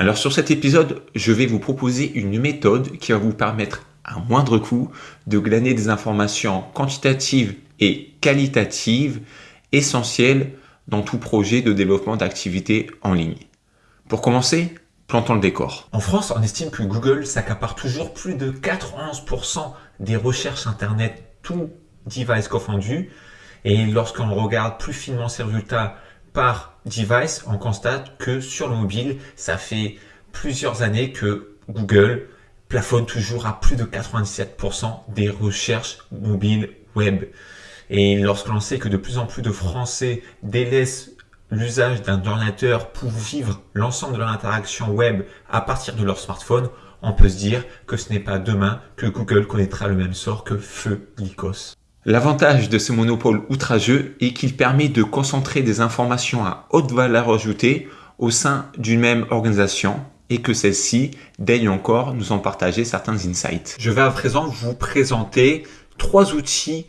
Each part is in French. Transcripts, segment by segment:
Alors sur cet épisode, je vais vous proposer une méthode qui va vous permettre à moindre coût de glaner des informations quantitatives et qualitatives essentielles dans tout projet de développement d'activités en ligne. Pour commencer, plantons le décor. En France, on estime que Google s'accapare toujours plus de 91% des recherches Internet, tout device confondu. Et lorsqu'on regarde plus finement ces résultats par device, on constate que sur le mobile, ça fait plusieurs années que Google plafonne toujours à plus de 97% des recherches mobiles web. Et lorsque l'on sait que de plus en plus de Français délaissent l'usage d'un ordinateur pour vivre l'ensemble de leur interaction web à partir de leur smartphone, on peut se dire que ce n'est pas demain que Google connaîtra le même sort que Feu Lycos. L'avantage de ce monopole outrageux est qu'il permet de concentrer des informations à haute valeur ajoutée au sein d'une même organisation et que celle-ci daigne encore nous en partager certains insights. Je vais à présent vous présenter trois outils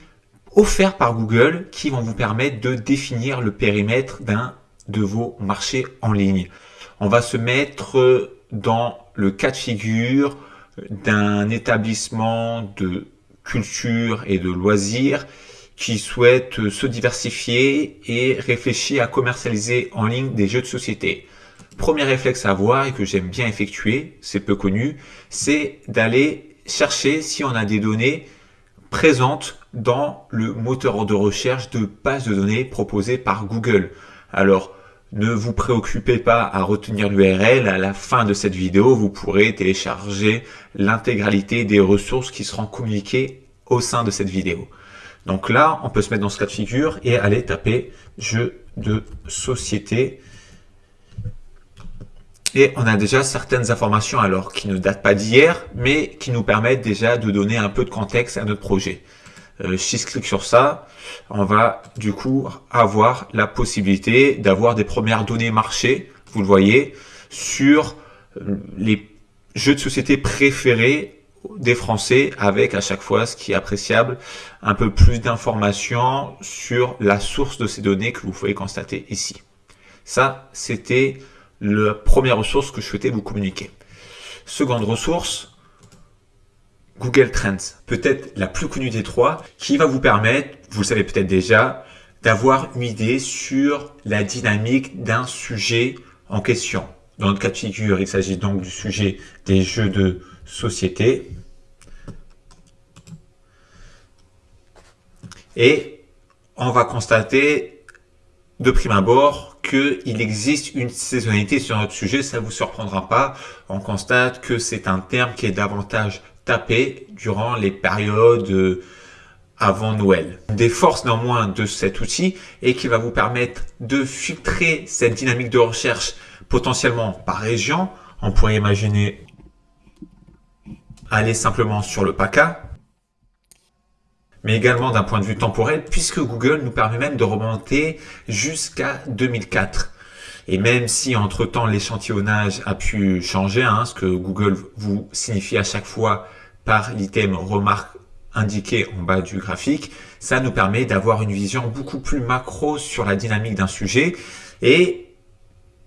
offerts par Google qui vont vous permettre de définir le périmètre d'un de vos marchés en ligne. On va se mettre dans le cas de figure d'un établissement de culture et de loisirs qui souhaite se diversifier et réfléchir à commercialiser en ligne des jeux de société. Premier réflexe à avoir et que j'aime bien effectuer, c'est peu connu, c'est d'aller chercher si on a des données présentes dans le moteur de recherche de base de données proposé par Google. Alors, ne vous préoccupez pas à retenir l'URL. À la fin de cette vidéo, vous pourrez télécharger l'intégralité des ressources qui seront communiquées au sein de cette vidéo. Donc là, on peut se mettre dans ce cas de figure et aller taper jeu de société. Et on a déjà certaines informations alors qui ne datent pas d'hier, mais qui nous permettent déjà de donner un peu de contexte à notre projet. Euh, si je clique sur ça, on va du coup avoir la possibilité d'avoir des premières données marché, vous le voyez, sur euh, les jeux de société préférés des Français avec à chaque fois, ce qui est appréciable, un peu plus d'informations sur la source de ces données que vous pouvez constater ici. Ça, c'était la première ressource que je souhaitais vous communiquer. Seconde ressource, Google Trends, peut-être la plus connue des trois, qui va vous permettre, vous le savez peut-être déjà, d'avoir une idée sur la dynamique d'un sujet en question. Dans notre cas de figure, il s'agit donc du sujet des jeux de société. Et on va constater de prime abord qu'il existe une saisonnalité sur notre sujet, ça ne vous surprendra pas. On constate que c'est un terme qui est davantage taper durant les périodes euh, avant Noël. Des forces néanmoins de cet outil et qui va vous permettre de filtrer cette dynamique de recherche potentiellement par région. On pourrait imaginer aller simplement sur le PACA, mais également d'un point de vue temporel, puisque Google nous permet même de remonter jusqu'à 2004. Et même si entre-temps l'échantillonnage a pu changer, hein, ce que Google vous signifie à chaque fois par l'item remarque indiqué en bas du graphique, ça nous permet d'avoir une vision beaucoup plus macro sur la dynamique d'un sujet. Et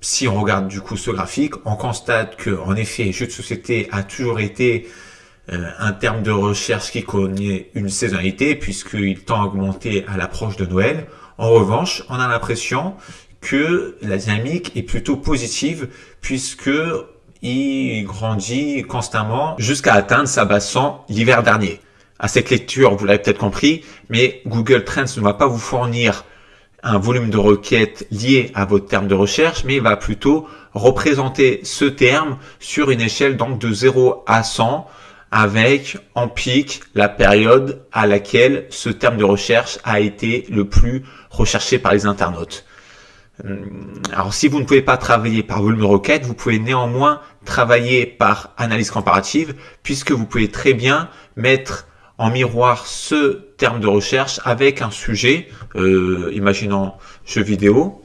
si on regarde du coup ce graphique, on constate que en effet, jeu de société a toujours été euh, un terme de recherche qui connaît une saisonnalité puisqu'il tend à augmenter à l'approche de Noël. En revanche, on a l'impression que la dynamique est plutôt positive puisque il grandit constamment jusqu'à atteindre sa bassin l'hiver dernier. À cette lecture, vous l'avez peut-être compris, mais Google Trends ne va pas vous fournir un volume de requêtes lié à votre terme de recherche, mais il va plutôt représenter ce terme sur une échelle donc de 0 à 100 avec en pic la période à laquelle ce terme de recherche a été le plus recherché par les internautes. Euh, alors, si vous ne pouvez pas travailler par volume de requête, vous pouvez néanmoins travailler par analyse comparative, puisque vous pouvez très bien mettre en miroir ce terme de recherche avec un sujet, euh, imaginons jeu vidéo,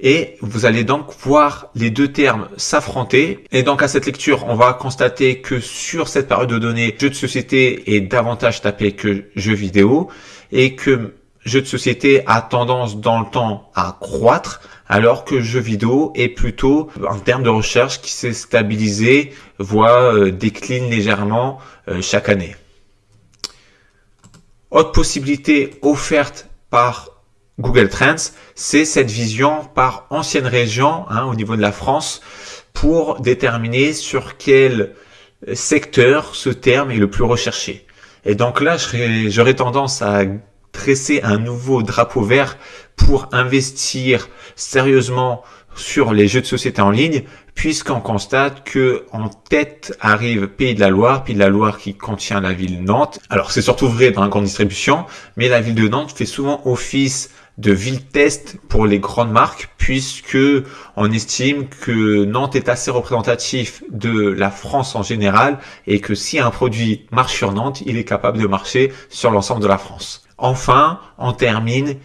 et vous allez donc voir les deux termes s'affronter. Et donc à cette lecture, on va constater que sur cette période de données, jeu de société est davantage tapé que jeu vidéo, et que jeu de société a tendance dans le temps à croître alors que jeux vidéo est plutôt un terme de recherche qui s'est stabilisé, voire euh, décline légèrement euh, chaque année. Autre possibilité offerte par Google Trends, c'est cette vision par ancienne région hein, au niveau de la France pour déterminer sur quel secteur ce terme est le plus recherché. Et donc là, j'aurais tendance à tresser un nouveau drapeau vert pour investir sérieusement sur les jeux de société en ligne, puisqu'on constate que en tête arrive Pays de la Loire, Pays de la Loire qui contient la ville Nantes. Alors c'est surtout vrai dans la grande distribution, mais la ville de Nantes fait souvent office de ville test pour les grandes marques puisque on estime que Nantes est assez représentatif de la France en général et que si un produit marche sur Nantes, il est capable de marcher sur l'ensemble de la France. Enfin, on termine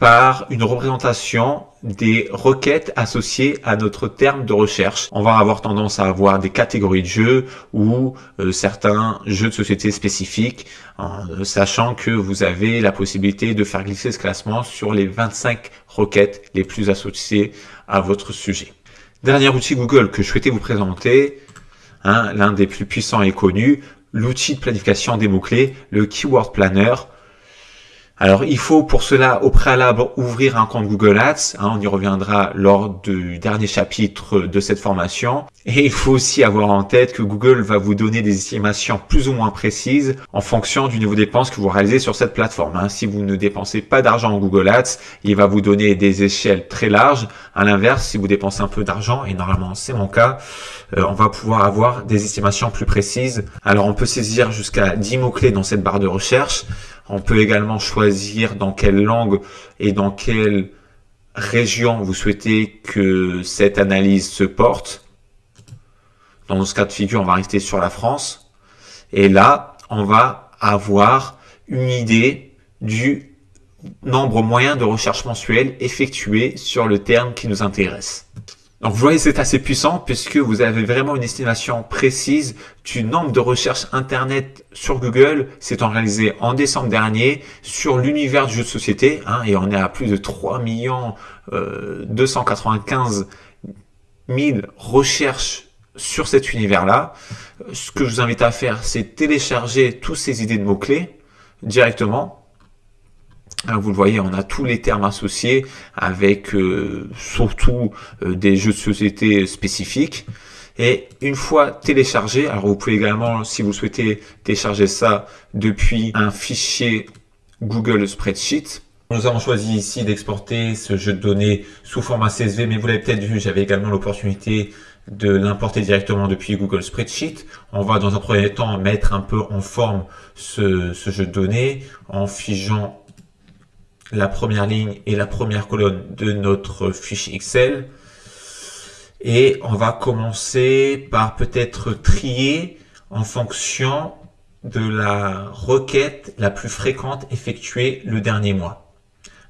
par une représentation des requêtes associées à notre terme de recherche. On va avoir tendance à avoir des catégories de jeux ou euh, certains jeux de société spécifiques, en sachant que vous avez la possibilité de faire glisser ce classement sur les 25 requêtes les plus associées à votre sujet. Dernier outil Google que je souhaitais vous présenter, hein, l'un des plus puissants et connus, l'outil de planification des mots-clés, le Keyword Planner, alors, il faut pour cela au préalable ouvrir un compte Google Ads. Hein, on y reviendra lors du dernier chapitre de cette formation. Et il faut aussi avoir en tête que Google va vous donner des estimations plus ou moins précises en fonction du niveau de dépenses que vous réalisez sur cette plateforme. Hein. Si vous ne dépensez pas d'argent en Google Ads, il va vous donner des échelles très larges. À l'inverse, si vous dépensez un peu d'argent, et normalement c'est mon cas, euh, on va pouvoir avoir des estimations plus précises. Alors, on peut saisir jusqu'à 10 mots-clés dans cette barre de recherche. On peut également choisir dans quelle langue et dans quelle région vous souhaitez que cette analyse se porte. Dans ce cas de figure, on va rester sur la France. Et là, on va avoir une idée du nombre moyen de recherches mensuelles effectuées sur le terme qui nous intéresse. Donc vous voyez, c'est assez puissant puisque vous avez vraiment une estimation précise du nombre de recherches Internet sur Google s'étant réalisé en décembre dernier sur l'univers du jeu de société. Hein, et on est à plus de 3 millions 295 000 recherches sur cet univers-là. Ce que je vous invite à faire, c'est télécharger toutes ces idées de mots-clés directement vous le voyez, on a tous les termes associés avec euh, surtout euh, des jeux de société spécifiques. Et une fois téléchargé, alors vous pouvez également, si vous souhaitez télécharger ça depuis un fichier Google Spreadsheet, nous avons choisi ici d'exporter ce jeu de données sous format CSV, mais vous l'avez peut-être vu, j'avais également l'opportunité de l'importer directement depuis Google Spreadsheet. On va dans un premier temps mettre un peu en forme ce, ce jeu de données en figeant la première ligne et la première colonne de notre fichier Excel. Et on va commencer par peut-être trier en fonction de la requête la plus fréquente effectuée le dernier mois.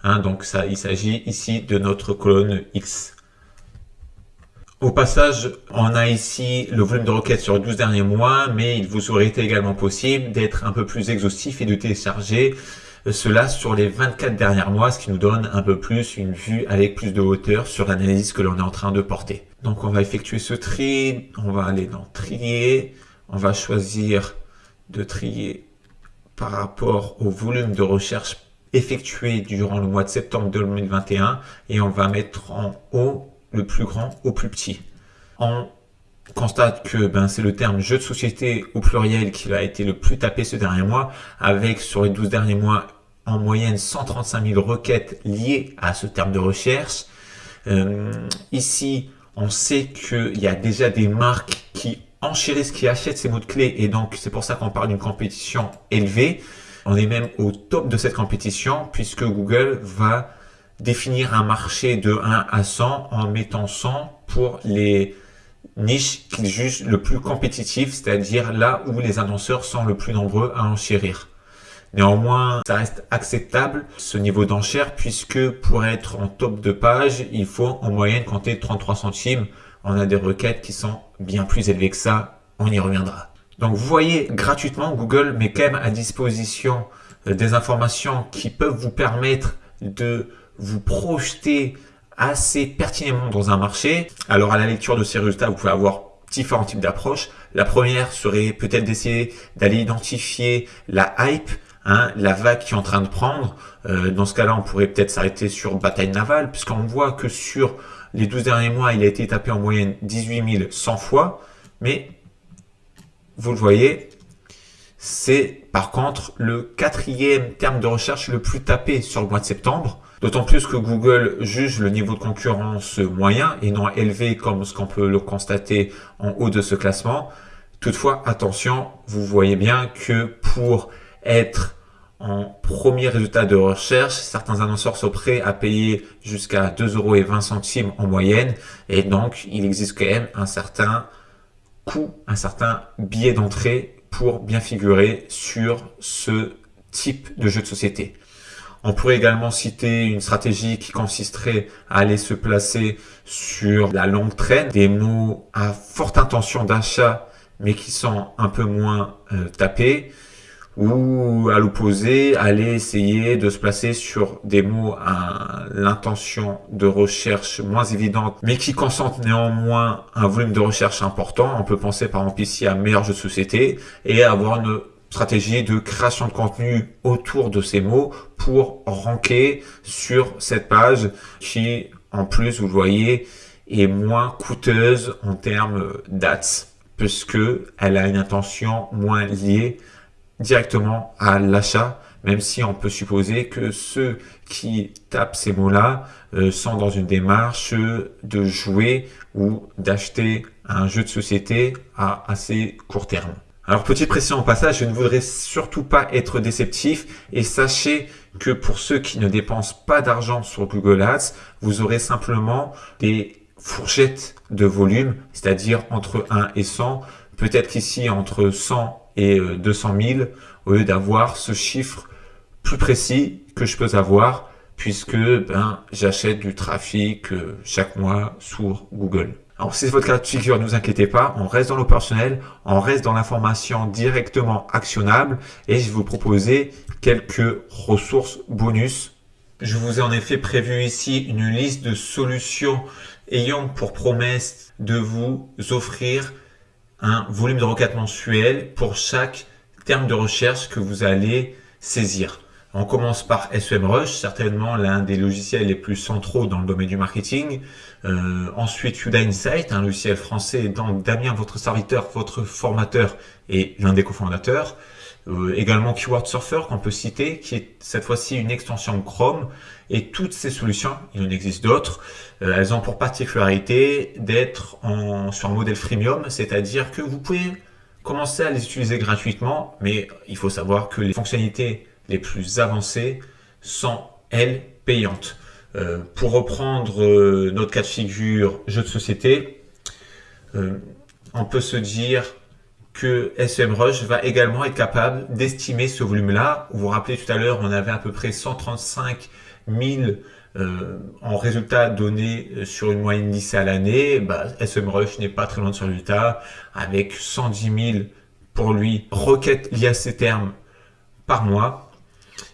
Hein, donc ça, il s'agit ici de notre colonne X. Au passage, on a ici le volume de requêtes sur les 12 derniers mois, mais il vous aurait été également possible d'être un peu plus exhaustif et de télécharger cela sur les 24 derniers mois, ce qui nous donne un peu plus une vue avec plus de hauteur sur l'analyse que l'on est en train de porter. Donc on va effectuer ce tri, on va aller dans trier, on va choisir de trier par rapport au volume de recherche effectué durant le mois de septembre 2021 et on va mettre en haut le plus grand au plus petit. Constate que ben, c'est le terme jeu de société au pluriel qui a été le plus tapé ce dernier mois avec sur les 12 derniers mois en moyenne 135 000 requêtes liées à ce terme de recherche. Euh, ici, on sait qu'il y a déjà des marques qui enchérissent, qui achètent ces mots-clés et donc c'est pour ça qu'on parle d'une compétition élevée. On est même au top de cette compétition puisque Google va définir un marché de 1 à 100 en mettant 100 pour les niches qu'il juge le plus compétitifs, c'est-à-dire là où les annonceurs sont le plus nombreux à enchérir. Néanmoins, ça reste acceptable ce niveau d'enchère puisque pour être en top de page, il faut en moyenne compter 33 centimes. On a des requêtes qui sont bien plus élevées que ça, on y reviendra. Donc vous voyez, gratuitement, Google met quand même à disposition euh, des informations qui peuvent vous permettre de vous projeter assez pertinemment dans un marché. Alors à la lecture de ces résultats, vous pouvez avoir différents types d'approches. La première serait peut-être d'essayer d'aller identifier la hype, hein, la vague qui est en train de prendre. Euh, dans ce cas-là, on pourrait peut-être s'arrêter sur bataille navale, puisqu'on voit que sur les 12 derniers mois, il a été tapé en moyenne 18 100 fois. Mais vous le voyez, c'est par contre le quatrième terme de recherche le plus tapé sur le mois de septembre. D'autant plus que Google juge le niveau de concurrence moyen et non élevé comme ce qu'on peut le constater en haut de ce classement. Toutefois, attention, vous voyez bien que pour être en premier résultat de recherche, certains annonceurs sont prêts à payer jusqu'à 2,20 euros en moyenne. Et donc, il existe quand même un certain coût, un certain billet d'entrée pour bien figurer sur ce type de jeu de société. On pourrait également citer une stratégie qui consisterait à aller se placer sur la longue traîne, des mots à forte intention d'achat mais qui sont un peu moins euh, tapés, ou à l'opposé, aller essayer de se placer sur des mots à l'intention de recherche moins évidente, mais qui consentent néanmoins un volume de recherche important. On peut penser par exemple ici à meilleur jeu de société et avoir une stratégie de création de contenu autour de ces mots pour ranker sur cette page qui, en plus, vous le voyez, est moins coûteuse en termes d'ads puisque elle a une intention moins liée directement à l'achat, même si on peut supposer que ceux qui tapent ces mots-là euh, sont dans une démarche de jouer ou d'acheter un jeu de société à assez court terme. Alors petite précision en passage, je ne voudrais surtout pas être déceptif et sachez que pour ceux qui ne dépensent pas d'argent sur Google Ads, vous aurez simplement des fourchettes de volume, c'est-à-dire entre 1 et 100, peut-être qu'ici entre 100 et 200 euh, 000, au lieu d'avoir ce chiffre plus précis que je peux avoir, puisque ben, j'achète du trafic euh, chaque mois sur Google. Alors si c'est votre cas de figure, ne vous inquiétez pas, on reste dans l'opérationnel, on reste dans l'information directement actionnable et je vais vous proposer quelques ressources bonus. Je vous ai en effet prévu ici une liste de solutions ayant pour promesse de vous offrir un volume de requêtes mensuel pour chaque terme de recherche que vous allez saisir. On commence par SEMrush, certainement l'un des logiciels les plus centraux dans le domaine du marketing. Euh, ensuite, Yuda Insight, un logiciel français dont Damien, votre serviteur, votre formateur, est l'un des cofondateurs. Euh, également Keyword Surfer qu'on peut citer, qui est cette fois-ci une extension Chrome. Et toutes ces solutions, il en existe d'autres, euh, elles ont pour particularité d'être sur un modèle freemium, c'est-à-dire que vous pouvez commencer à les utiliser gratuitement, mais il faut savoir que les fonctionnalités les plus avancées sont, elles, payantes. Euh, pour reprendre euh, notre cas de figure jeu de société, euh, on peut se dire que SEMrush va également être capable d'estimer ce volume-là. Vous vous rappelez tout à l'heure, on avait à peu près 135 000 en résultats donnés sur une moyenne lycée à l'année. Bah, SEMrush n'est pas très loin de ce résultat, avec 110 000 pour lui requêtes liées à ces termes par mois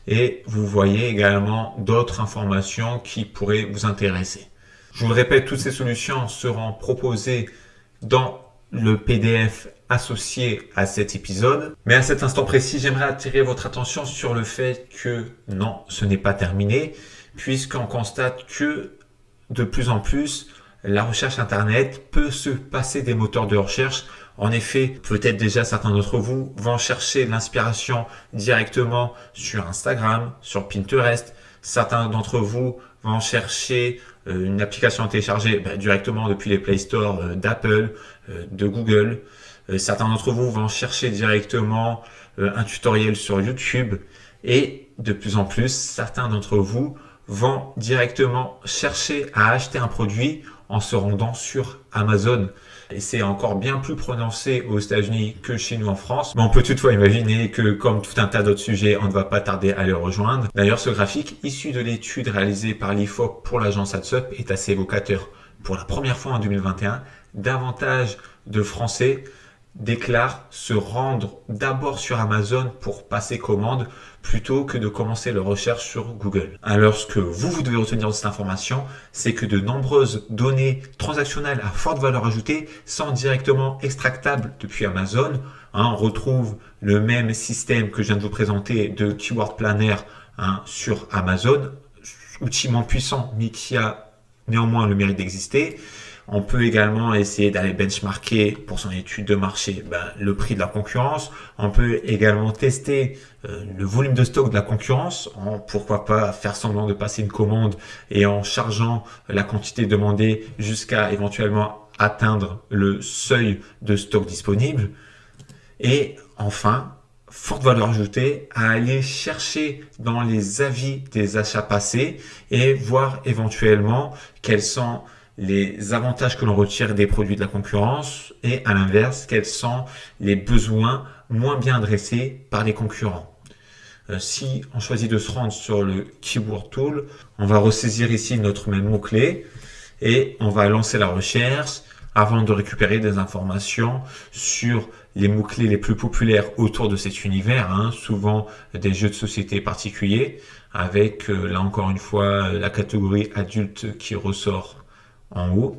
et vous voyez également d'autres informations qui pourraient vous intéresser. Je vous le répète, toutes ces solutions seront proposées dans le PDF associé à cet épisode. Mais à cet instant précis, j'aimerais attirer votre attention sur le fait que non, ce n'est pas terminé, puisqu'on constate que de plus en plus, la recherche Internet peut se passer des moteurs de recherche en effet, peut-être déjà certains d'entre vous vont chercher l'inspiration directement sur Instagram, sur Pinterest. Certains d'entre vous vont chercher une application à télécharger bah, directement depuis les Play Store euh, d'Apple, euh, de Google. certains d'entre vous vont chercher directement un tutoriel sur YouTube. Et de plus en plus, certains d'entre vous vont directement chercher à acheter un produit en se rendant sur Amazon. Et c'est encore bien plus prononcé aux États-Unis que chez nous en France. Mais on peut toutefois imaginer que comme tout un tas d'autres sujets, on ne va pas tarder à les rejoindre. D'ailleurs, ce graphique, issu de l'étude réalisée par l'IFOP pour l'agence AdSup, est assez évocateur. Pour la première fois en 2021, davantage de Français déclarent se rendre d'abord sur Amazon pour passer commande plutôt que de commencer leur recherche sur Google. Alors ce que vous, vous devez retenir de cette information, c'est que de nombreuses données transactionnelles à forte valeur ajoutée sont directement extractables depuis Amazon. Hein, on retrouve le même système que je viens de vous présenter de Keyword Planner hein, sur Amazon, outil moins puissant mais qui a néanmoins le mérite d'exister. On peut également essayer d'aller benchmarker pour son étude de marché ben, le prix de la concurrence. On peut également tester euh, le volume de stock de la concurrence. En, pourquoi pas faire semblant de passer une commande et en chargeant la quantité demandée jusqu'à éventuellement atteindre le seuil de stock disponible. Et enfin, forte valeur ajoutée à aller chercher dans les avis des achats passés et voir éventuellement quels sont les avantages que l'on retire des produits de la concurrence et à l'inverse, quels sont les besoins moins bien adressés par les concurrents. Euh, si on choisit de se rendre sur le Keyword Tool, on va ressaisir ici notre même mot-clé et on va lancer la recherche avant de récupérer des informations sur les mots-clés les plus populaires autour de cet univers, hein, souvent des jeux de société particuliers, avec euh, là encore une fois la catégorie adulte qui ressort en haut.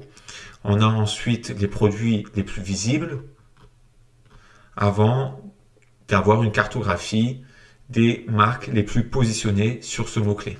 On a ensuite les produits les plus visibles avant d'avoir une cartographie des marques les plus positionnées sur ce mot-clé.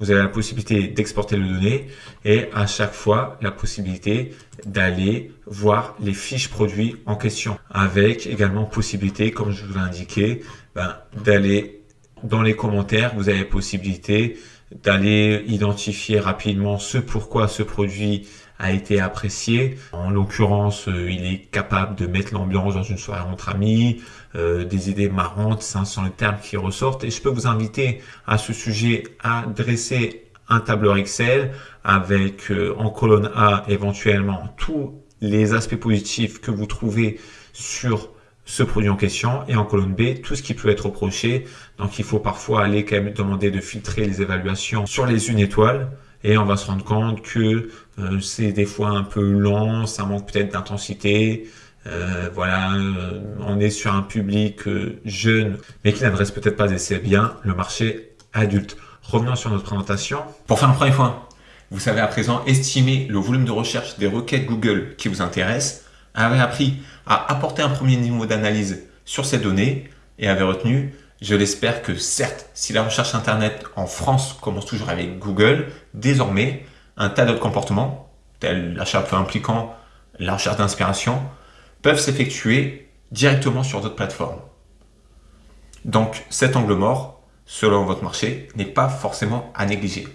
Vous avez la possibilité d'exporter le données et à chaque fois la possibilité d'aller voir les fiches produits en question avec également possibilité, comme je vous l'ai indiqué, ben, d'aller dans les commentaires, vous avez possibilité d'aller identifier rapidement ce pourquoi ce produit a été apprécié. En l'occurrence, euh, il est capable de mettre l'ambiance dans une soirée entre amis, euh, des idées marrantes, ça sont les termes qui ressortent. Et je peux vous inviter à ce sujet à dresser un tableur Excel avec euh, en colonne A éventuellement tous les aspects positifs que vous trouvez sur ce produit en question et en colonne B tout ce qui peut être reproché. Donc il faut parfois aller quand même demander de filtrer les évaluations sur les une étoile et on va se rendre compte que euh, c'est des fois un peu lent ça manque peut-être d'intensité. Euh, voilà euh, on est sur un public jeune mais qui n'adresse peut-être pas assez bien le marché adulte. Revenons sur notre présentation. Pour faire un premier point vous savez à présent estimer le volume de recherche des requêtes Google qui vous intéressent avez appris à apporter un premier niveau d'analyse sur ces données et avait retenu, je l'espère que certes, si la recherche Internet en France commence toujours avec Google, désormais, un tas d'autres comportements, tels l'achat peu impliquant, la recherche d'inspiration, peuvent s'effectuer directement sur d'autres plateformes. Donc cet angle mort, selon votre marché, n'est pas forcément à négliger.